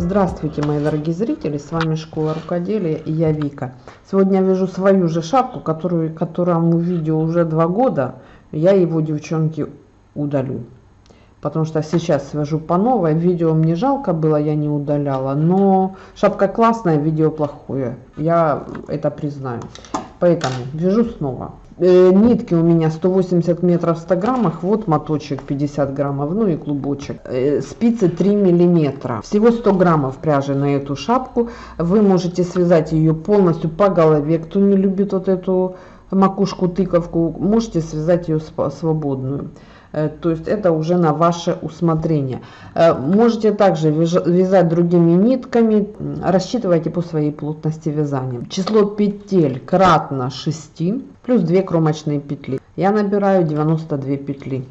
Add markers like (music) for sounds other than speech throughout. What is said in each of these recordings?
Здравствуйте, мои дорогие зрители, с вами Школа Рукоделия и я Вика. Сегодня я вяжу свою же шапку, которую, которому видео уже два года. Я его, девчонки, удалю. Потому что сейчас свяжу по новой. Видео мне жалко было, я не удаляла. Но шапка классная, видео плохое. Я это признаю. Поэтому вяжу снова. Э, нитки у меня 180 метров в 100 граммах. Вот моточек 50 граммов, ну и клубочек. Э, спицы 3 миллиметра. Всего 100 граммов пряжи на эту шапку. Вы можете связать ее полностью по голове. Кто не любит вот эту макушку тыковку, можете связать ее свободную. Э, то есть это уже на ваше усмотрение. Э, можете также вязать другими нитками, рассчитывайте по своей плотности вязания. Число петель кратно 6 плюс 2 кромочные петли. Я набираю 92 петли.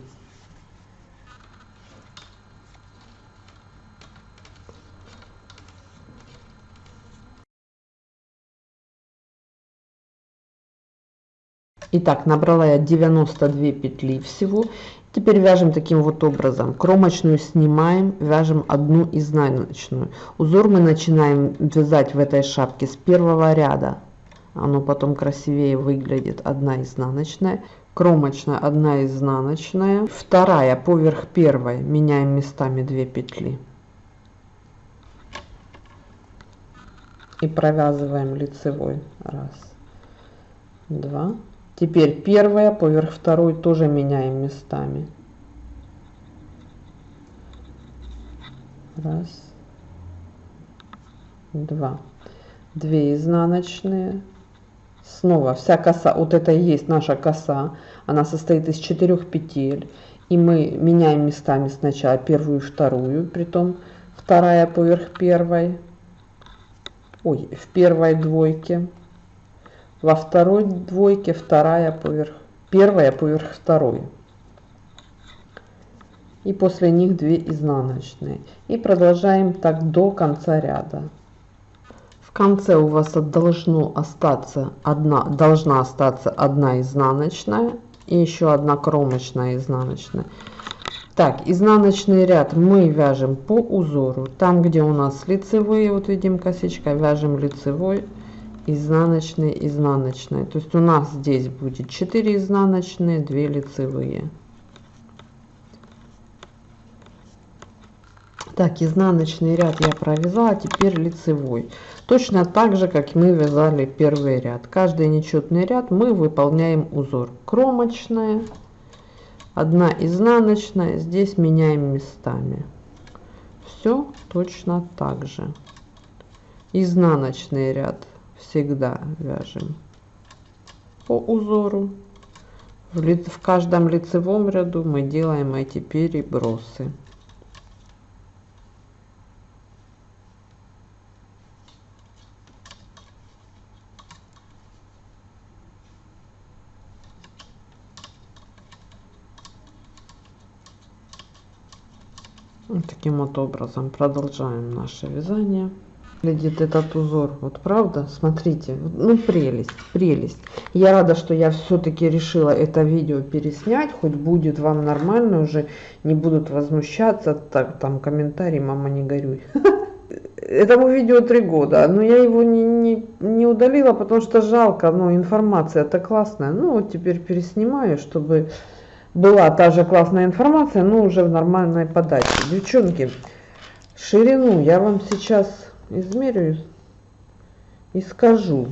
Итак, набрала я 92 петли всего Теперь вяжем таким вот образом. Кромочную снимаем, вяжем одну изнаночную. Узор мы начинаем вязать в этой шапке с первого ряда. Оно потом красивее выглядит. Одна изнаночная. Кромочная, одна изнаночная. Вторая поверх первой. Меняем местами 2 петли. И провязываем лицевой. Раз, два, Теперь первая поверх второй тоже меняем местами. Раз, два, две изнаночные. Снова вся коса, вот это и есть наша коса, она состоит из четырех петель. И мы меняем местами сначала первую и вторую, притом вторая поверх первой. Ой, в первой двойке во второй двойке вторая поверх, первая поверх второй. И после них 2 изнаночные. И продолжаем так до конца ряда. В конце у вас должно остаться одна, должна остаться одна изнаночная и еще одна кромочная изнаночная. Так, изнаночный ряд мы вяжем по узору. Там, где у нас лицевые, вот видим косичка, вяжем лицевой изнаночные изнаночные. То есть у нас здесь будет 4 изнаночные 2 лицевые. Так изнаночный ряд я провязала теперь лицевой. Точно так же как мы вязали первый ряд. Каждый нечетный ряд мы выполняем узор. Кромочная одна изнаночная здесь меняем местами. Все точно так же. Изнаночный ряд всегда вяжем по узору. В, ли, в каждом лицевом ряду мы делаем эти перебросы. Вот таким вот образом продолжаем наше вязание выглядит этот узор. Вот правда? Смотрите. Ну прелесть прелесть. Я рада что я все-таки решила это видео переснять. Хоть будет вам нормально уже не будут возмущаться так там комментарий мама не горюй (laughs) этому видео три года но я его не, не, не удалила потому что жалко. Но информация это классная. Ну вот теперь переснимаю чтобы была та же классная информация но уже в нормальной подаче. Девчонки ширину я вам сейчас измерю и скажу.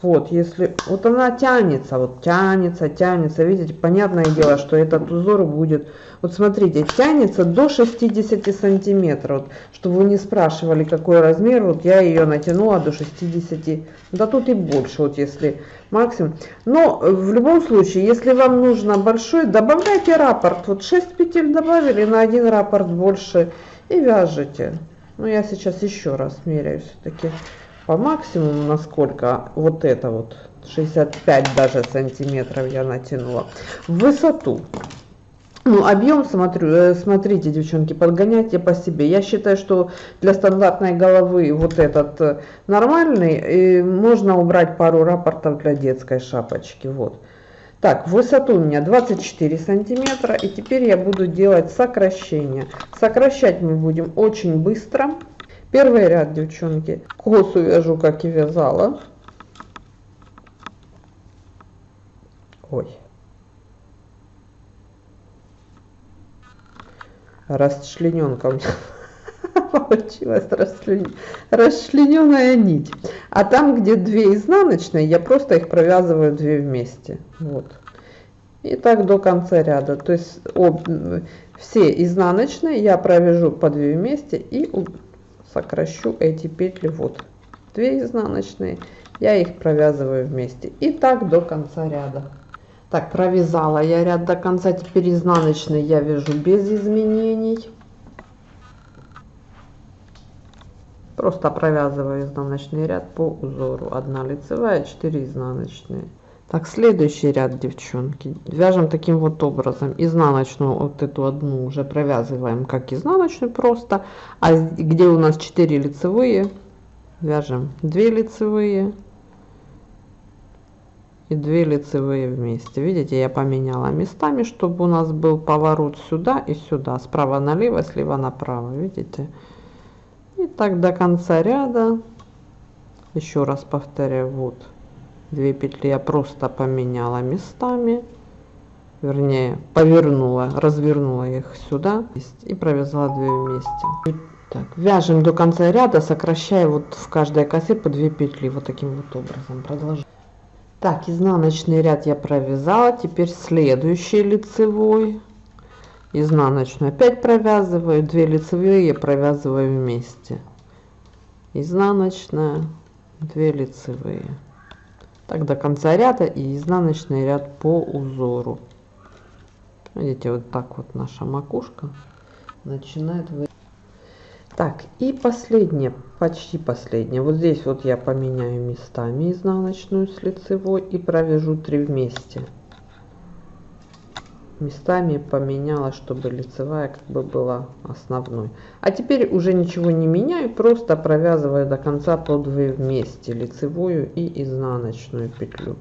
Вот, если вот она тянется, вот тянется, тянется, видите, понятное дело, что этот узор будет, вот смотрите, тянется до 60 сантиметров, вот, чтобы вы не спрашивали, какой размер, вот я ее натянула до 60, да тут и больше, вот если максимум. Но в любом случае, если вам нужно большой, добавляйте раппорт, вот 6 петель добавили на один раппорт больше и вяжете. Ну, я сейчас еще раз меряю все-таки по максимуму, насколько вот это вот 65 даже сантиметров я натянула. В высоту. Ну, объем, смотрю, э, смотрите, девчонки, подгоняйте по себе. Я считаю, что для стандартной головы вот этот э, нормальный, и можно убрать пару рапортов для детской шапочки. Вот. Так, высоту у меня 24 сантиметра. И теперь я буду делать сокращение. Сокращать мы будем очень быстро. Первый ряд, девчонки, косу вяжу, как и вязала. Ой. Расчлененка у меня получилась расчлен... расчлененная нить. А там, где две изнаночные, я просто их провязываю две вместе. Вот. И так до конца ряда. То есть об... все изнаночные я провяжу по две вместе и сокращу эти петли. Вот. Две изнаночные. Я их провязываю вместе. И так до конца ряда. Так, провязала я ряд до конца, теперь изнаночный я вяжу без изменений. Просто провязываю изнаночный ряд по узору. Одна лицевая, 4 изнаночные. Так, следующий ряд, девчонки. Вяжем таким вот образом. Изнаночную, вот эту одну уже провязываем как изнаночную просто. А где у нас 4 лицевые, вяжем 2 лицевые и 2 лицевые вместе. Видите, я поменяла местами, чтобы у нас был поворот сюда и сюда. Справа налево, слева направо. Видите? И так до конца ряда. Еще раз повторяю. Вот. Две петли я просто поменяла местами. Вернее, повернула, развернула их сюда и провязала 2 вместе. Так, вяжем до конца ряда, сокращая вот в каждой косе по 2 петли. Вот таким вот образом. Продолжаем. Так, изнаночный ряд я провязала. Теперь следующий лицевой. Изнаночную опять провязываю. Две лицевые провязываю вместе. Изнаночная, две лицевые. Так до конца ряда и изнаночный ряд по узору. Видите, вот так вот наша макушка начинает вы так, и последнее, почти последнее. Вот здесь вот я поменяю местами изнаночную с лицевой и провяжу 3 вместе. Местами поменяла, чтобы лицевая как бы была основной. А теперь уже ничего не меняю, просто провязываю до конца по 2 вместе. Лицевую и изнаночную петлю.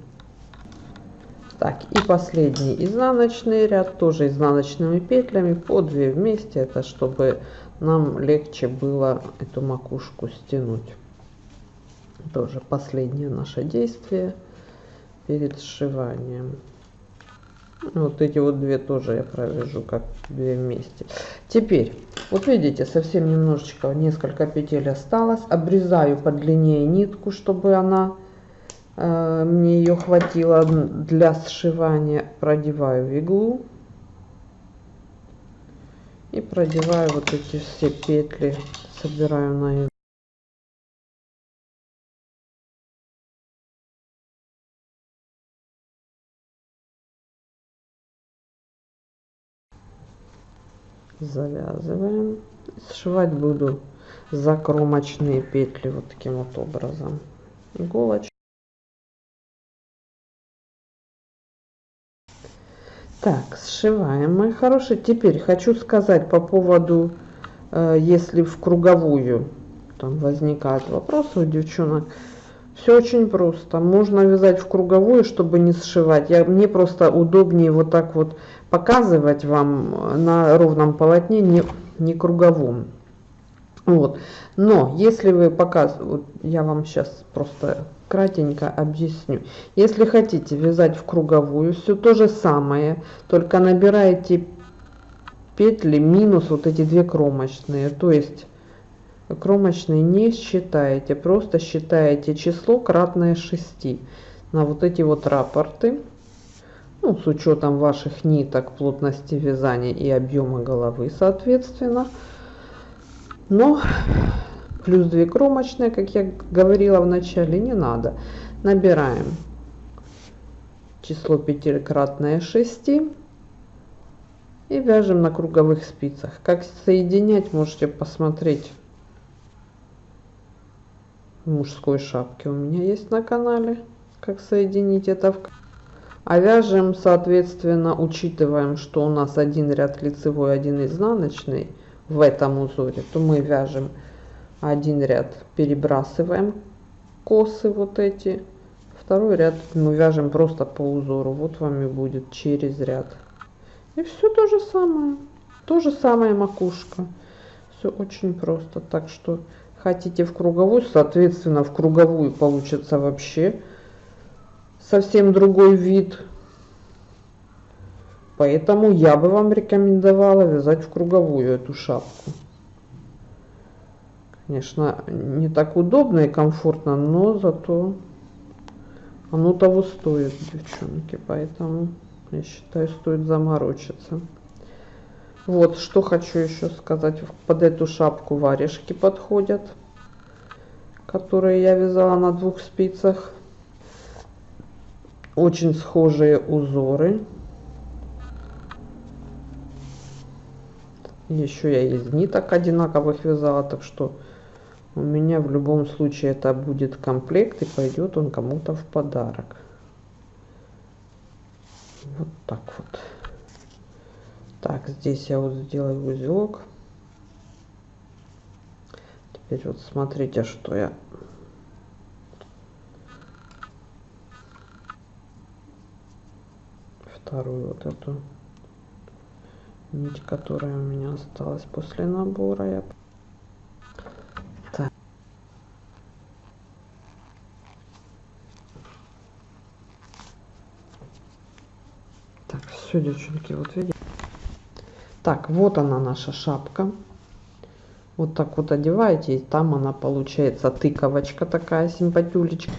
Так, и последний изнаночный ряд, тоже изнаночными петлями по 2 вместе. Это чтобы нам легче было эту макушку стянуть. Тоже последнее наше действие перед сшиванием. Вот эти вот две тоже я провяжу как две вместе. Теперь, вот видите, совсем немножечко, несколько петель осталось. Обрезаю подлиннее нитку, чтобы она э, мне ее хватило для сшивания. Продеваю в иглу и продеваю вот эти все петли собираю на иглу завязываем сшивать буду закромочные петли вот таким вот образом иголочку Так, сшиваем, мои хорошие. Теперь хочу сказать по поводу, э, если в круговую там возникают вопросы у девчонок. Все очень просто. Можно вязать в круговую, чтобы не сшивать. Я, мне просто удобнее вот так вот показывать вам на ровном полотне, не, не круговом. Вот. Но если вы показываете, я вам сейчас просто кратенько объясню. Если хотите вязать в круговую, все то же самое, только набираете петли минус вот эти две кромочные. То есть кромочные не считаете, просто считаете число кратное 6 на вот эти вот рапорты. Ну, с учетом ваших ниток, плотности вязания и объема головы, соответственно. Но плюс 2 кромочные, как я говорила в начале, не надо. Набираем число пятикратное 6 и вяжем на круговых спицах. Как соединять, можете посмотреть в мужской шапке у меня есть на канале, как соединить это в а вяжем соответственно учитываем что у нас один ряд лицевой один изнаночный в этом узоре то мы вяжем один ряд перебрасываем косы вот эти второй ряд мы вяжем просто по узору. Вот вам и будет через ряд. И все то же самое. То же самое макушка. Все очень просто. Так что хотите в круговую, соответственно, в круговую получится вообще совсем другой вид. Поэтому я бы вам рекомендовала вязать в круговую эту шапку. Конечно, не так удобно и комфортно, но зато оно того стоит, девчонки. Поэтому, я считаю, стоит заморочиться. Вот, что хочу еще сказать. Под эту шапку варежки подходят, которые я вязала на двух спицах. Очень схожие узоры. Еще я из ниток одинаковых вязала, так что у меня в любом случае это будет комплект и пойдет он кому-то в подарок. Вот так вот. Так, здесь я вот сделаю узелок. Теперь вот смотрите, что я вторую вот эту нить, которая у меня осталась после набора. Я... Так. Так, все, девчонки, вот видите. Так, вот она наша шапка. Вот так вот одеваете, и там она получается тыковочка такая симпатюлечка.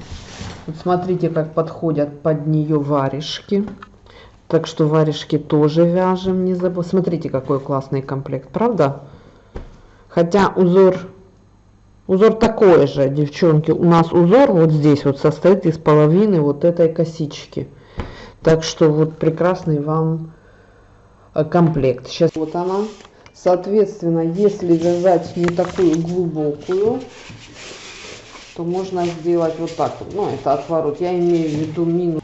Вот смотрите, как подходят под нее варежки. Так что варежки тоже вяжем, не забудь. Смотрите, какой классный комплект, правда? Хотя узор, узор такой же, девчонки. У нас узор вот здесь вот состоит из половины вот этой косички. Так что вот прекрасный вам э, комплект. Сейчас вот она. Соответственно, если вязать не такую глубокую, то можно сделать вот так. Ну, это отворот. Я имею в виду минус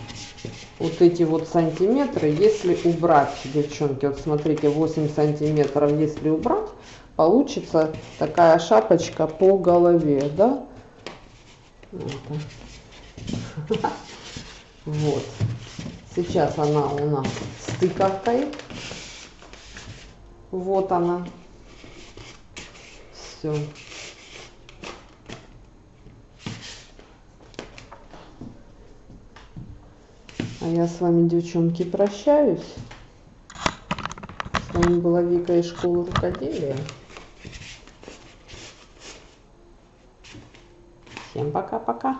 вот эти вот сантиметры, если убрать, девчонки, вот смотрите, 8 сантиметров, если убрать, получится такая шапочка по голове, да? Вот. Сейчас она у нас с тыковкой. Вот она. Все. А я с вами, девчонки, прощаюсь. С вами была Вика из школы рукоделия. Всем пока-пока.